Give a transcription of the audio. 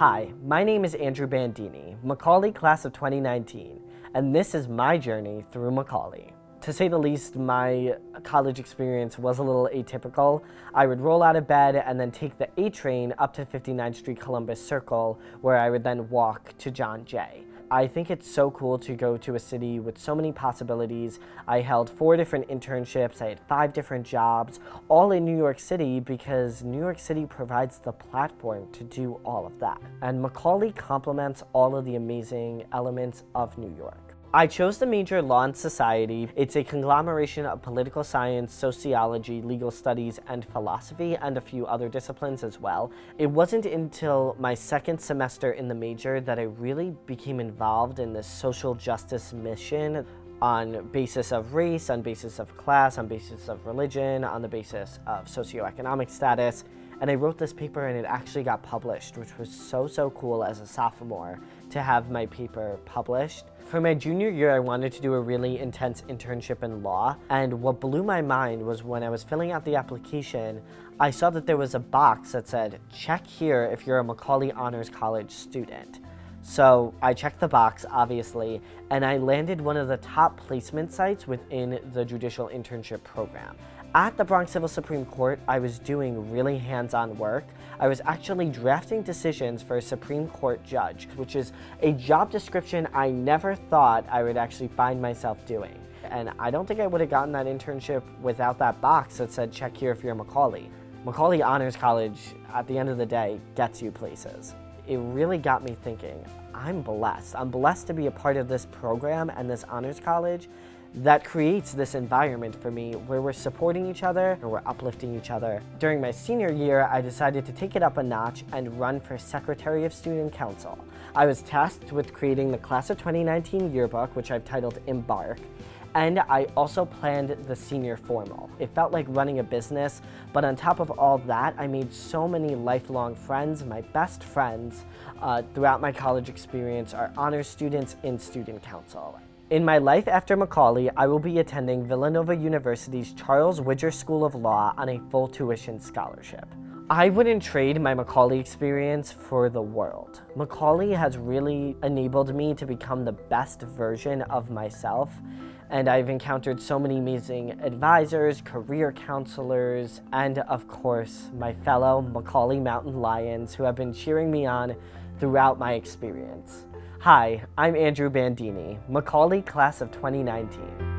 Hi, my name is Andrew Bandini, Macaulay class of 2019, and this is my journey through Macaulay. To say the least, my college experience was a little atypical. I would roll out of bed and then take the A train up to 59th Street Columbus Circle, where I would then walk to John Jay. I think it's so cool to go to a city with so many possibilities. I held four different internships, I had five different jobs, all in New York City because New York City provides the platform to do all of that. And Macaulay complements all of the amazing elements of New York. I chose to major Law and Society. It's a conglomeration of political science, sociology, legal studies, and philosophy, and a few other disciplines as well. It wasn't until my second semester in the major that I really became involved in this social justice mission on basis of race, on basis of class, on basis of religion, on the basis of socioeconomic status. And I wrote this paper and it actually got published, which was so, so cool as a sophomore to have my paper published. For my junior year, I wanted to do a really intense internship in law. And what blew my mind was when I was filling out the application, I saw that there was a box that said, check here if you're a Macaulay Honors College student. So I checked the box, obviously, and I landed one of the top placement sites within the judicial internship program. At the Bronx Civil Supreme Court, I was doing really hands-on work. I was actually drafting decisions for a Supreme Court judge, which is a job description I never thought I would actually find myself doing. And I don't think I would have gotten that internship without that box that said, check here if you're Macaulay. Macaulay Honors College, at the end of the day, gets you places. It really got me thinking, I'm blessed. I'm blessed to be a part of this program and this honors college that creates this environment for me where we're supporting each other and we're uplifting each other. During my senior year, I decided to take it up a notch and run for Secretary of Student Council. I was tasked with creating the Class of 2019 yearbook, which I've titled Embark, and I also planned the senior formal. It felt like running a business, but on top of all that, I made so many lifelong friends. My best friends uh, throughout my college experience are honor students in student council. In my life after Macaulay, I will be attending Villanova University's Charles Widger School of Law on a full tuition scholarship. I wouldn't trade my Macaulay experience for the world. Macaulay has really enabled me to become the best version of myself and I've encountered so many amazing advisors, career counselors, and of course, my fellow Macaulay Mountain Lions who have been cheering me on throughout my experience. Hi, I'm Andrew Bandini, Macaulay class of 2019.